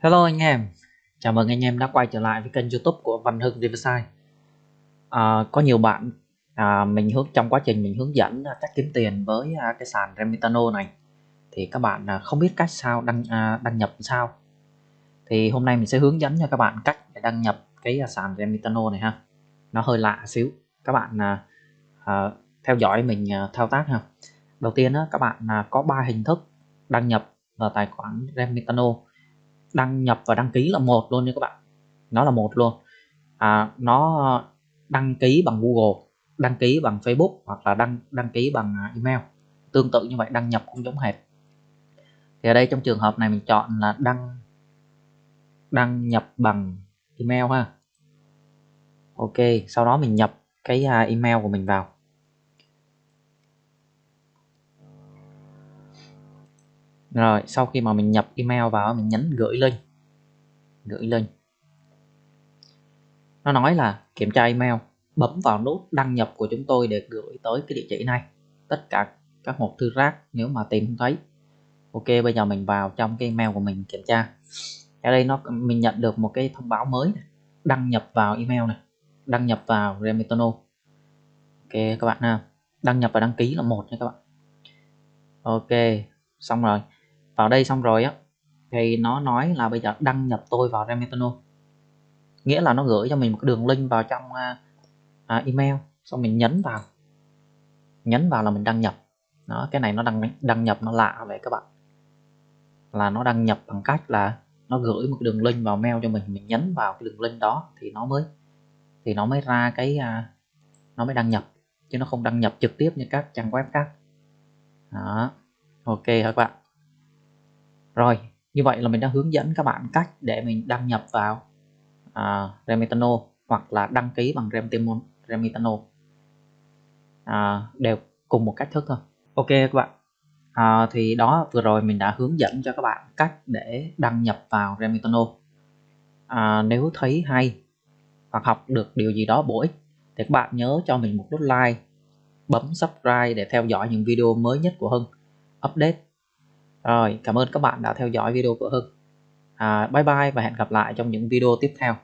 Hello anh em, chào mừng anh em đã quay trở lại với kênh youtube của Văn Hưng Riverside. À, Có nhiều bạn à, mình hướng trong quá trình mình hướng dẫn à, cách kiếm tiền với à, cái sàn Remitano này Thì các bạn à, không biết cách sao đăng à, đăng nhập sao. Thì hôm nay mình sẽ hướng dẫn cho các bạn cách để đăng nhập cái à, sàn Remitano này ha. Nó hơi lạ xíu, các bạn à, à, theo dõi mình à, thao tác ha. Đầu tiên á, các bạn à, có 3 hình thức đăng nhập vào tài khoản Remitano đăng nhập và đăng ký là một luôn nha các bạn. Nó là một luôn. À, nó đăng ký bằng Google đăng ký bằng Facebook hoặc là đăng đăng ký bằng à, email. Tương tự như vậy đăng nhập cũng giống hệt. Thì ở đây trong trường hợp này mình chọn là đăng đăng nhập bằng email ha. Ok sau đó mình nhập cái à, email của mình vào. Rồi, sau khi mà mình nhập email vào, mình nhấn gửi link gửi link nó nói là kiểm tra email, bấm vào nút đăng nhập của chúng tôi để gửi tới cái địa chỉ này. Tất cả các hộp thư rác, nếu mà tìm không thấy. Ok, bây giờ mình vào trong cái email của mình kiểm tra. Ở đây nó, mình nhận được một cái thông báo mới này. đăng nhập vào email này. Đăng nhập vào Remitano ok, các bạn ha. Đăng nhập và đăng ký là một nha các bạn. Ok, xong rồi vào đây xong rồi á thì nó nói là bây giờ đăng nhập tôi vào Remitano nghĩa là nó gửi cho mình một đường link vào trong à, à, email xong mình nhấn vào. Nhấn vào là mình đăng nhập. Đó cái này nó đăng đăng nhập nó lạ vậy các bạn. Là nó đăng nhập bằng cách là nó gửi một đường link vào mail cho mình mình nhấn vào cái đường link đó thì nó mới thì nó mới ra cái à, nó mới đăng nhập. Chứ nó không đăng nhập trực tiếp như các trang web khác. Đó ok các bạn? Rồi, như vậy là mình đã hướng dẫn các bạn cách để mình đăng nhập vào à, Remitano hoặc là đăng ký bằng Remitano à, đều cùng một cách thức thôi. Ok các bạn, à, thì đó vừa rồi mình đã hướng dẫn cho các bạn cách để đăng nhập vào Remitano. À, nếu thấy hay hoặc học được điều gì đó bổ ích thì các bạn nhớ cho mình một nút like, bấm subscribe để theo dõi những video mới nhất của Hưng update rồi, cảm ơn các bạn đã theo dõi video của Hưng. À, bye bye và hẹn gặp lại trong những video tiếp theo.